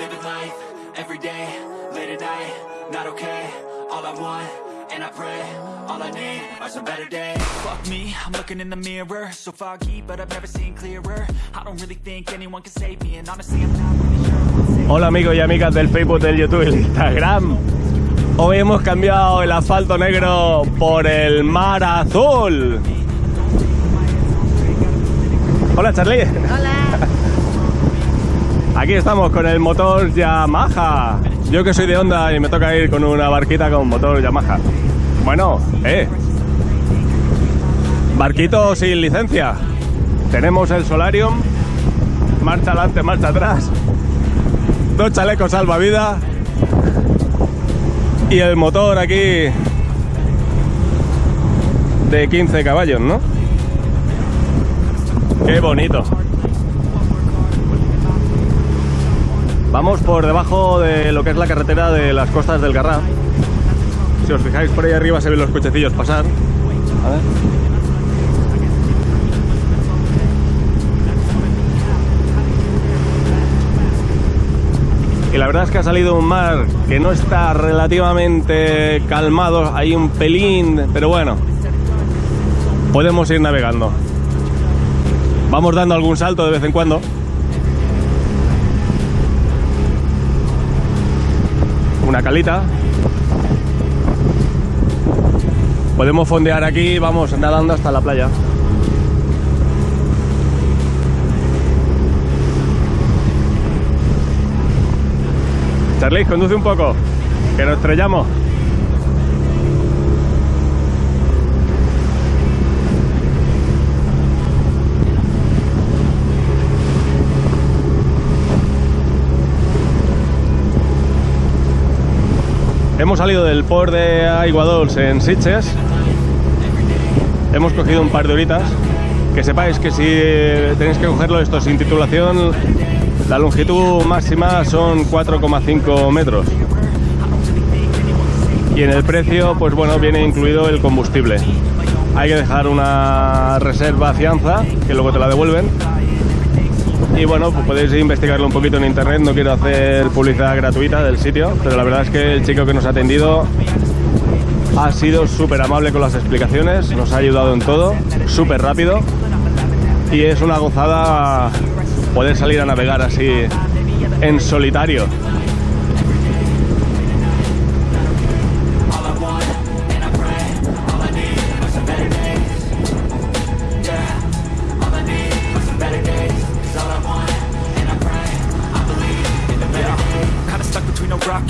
living life, every day, late at night, not okay. All I want, and I pray, all I need are some better days. Fuck me, I'm looking in the mirror, so foggy, but I've never seen clearer. I don't really think anyone can save me, and honestly, I'm not really sure what's safe. Hola amigos y amigas del Facebook, del YouTube y del Instagram. Hoy hemos cambiado el asfalto negro por el mar azul. Hola Charlie. Hola. Aquí estamos con el motor Yamaha. Yo que soy de Honda y me toca ir con una barquita con motor Yamaha. Bueno, eh. Barquito sin licencia. Tenemos el Solarium. Marcha adelante, marcha atrás. Dos chalecos salvavidas. Y el motor aquí de 15 caballos, ¿no? Qué bonito. Vamos por debajo de lo que es la carretera de las costas del Garraf. Si os fijáis por ahí arriba se ven los cochecillos pasar. A ver. Y la verdad es que ha salido un mar que no está relativamente calmado, hay un pelín, pero bueno, podemos ir navegando. Vamos dando algún salto de vez en cuando. Una calita. Podemos fondear aquí, vamos nadando hasta la playa. Charlie, conduce un poco, que nos estrellamos. Hemos salido del port de Aiguadols en Sitges. Hemos cogido un par de horitas. Que sepáis que si tenéis que cogerlo esto sin titulación, la longitud máxima son 4,5 metros. Y en el precio, pues bueno, viene incluido el combustible. Hay que dejar una reserva fianza, que luego te la devuelven. Y bueno, pues podéis investigarlo un poquito en internet, no quiero hacer publicidad gratuita del sitio, pero la verdad es que el chico que nos ha atendido ha sido súper amable con las explicaciones, nos ha ayudado en todo, súper rápido y es una gozada poder salir a navegar así en solitario.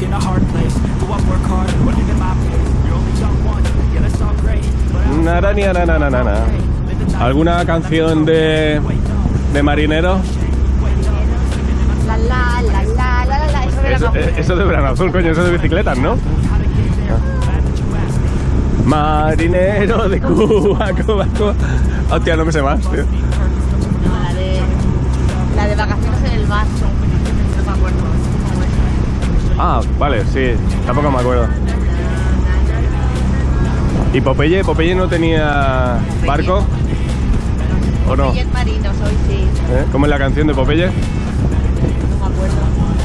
Between a rock and a hard place. Do I work hard or live in my pace? You're only young once, yeah, that's all great. But I Narania, na, na, na, na, na. ¿Alguna canción de, de marinero? La la la la la la la. Eso de verano azul, coño, eso de bicicletas, ¿no? Marinero de Cuba, Cuba, Cuba. Hostia, no me sé más, tío. No, la de. La de vacaciones en el mar. No me acuerdo. Ah, vale, sí, tampoco me acuerdo. ¿Y Popeye? ¿Popeye no tenía barco? ¿O no? Popeye el marino, soy sí. ¿Eh? ¿Cómo es la canción de Popeye? No me acuerdo.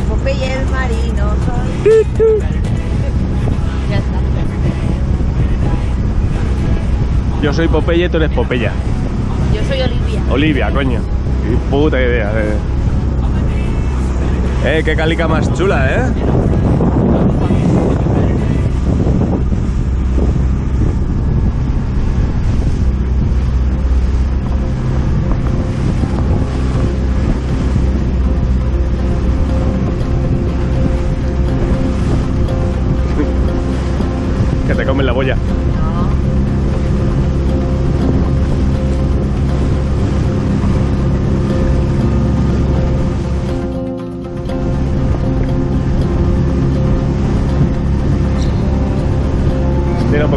Popeye el marino, soy. Ya está. Yo soy Popeye, tú eres Popeya. Yo soy Olivia. Olivia, coño. Qué puta idea. Eh, eh qué calica más chula, ¿eh?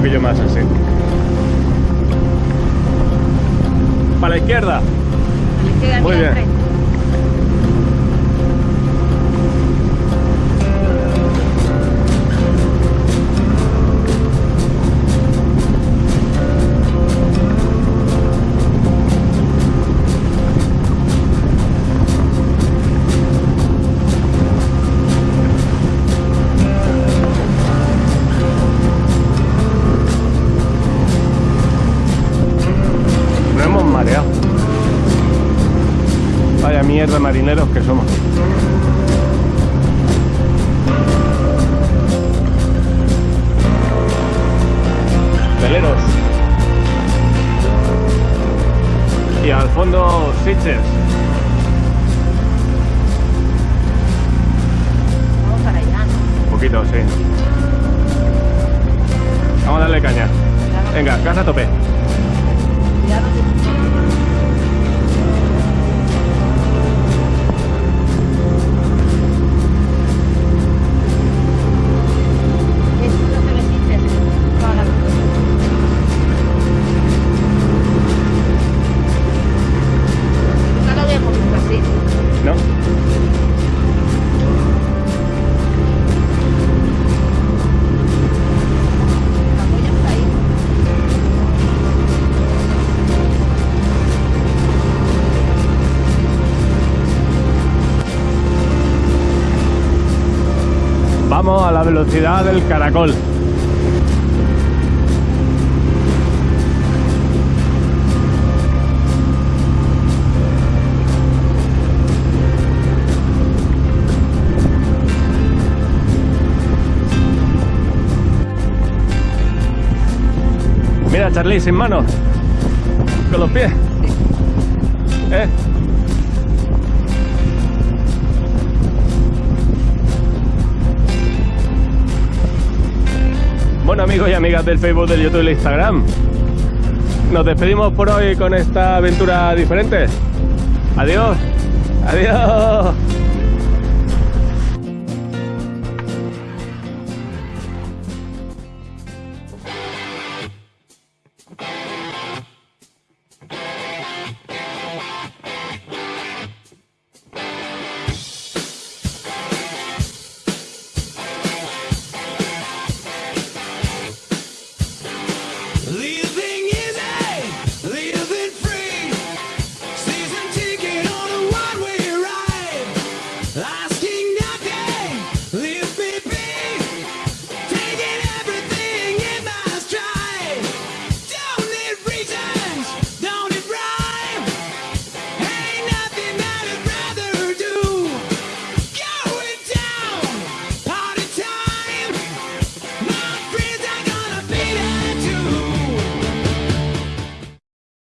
Poquillo más así. Para la izquierda. Muy bien. Vaya mierda marineros que somos. Veleros. Y al fondo Sitges. Vamos para allá, ¿no? Un poquito, sí. Vamos a darle caña. Venga, casa a tope. Vamos a la velocidad del caracol. Mira, Charlie, sin manos. Con los pies. ¿Eh? Bueno amigos y amigas del Facebook, del YouTube y del Instagram, nos despedimos por hoy con esta aventura diferente. Adiós, adiós.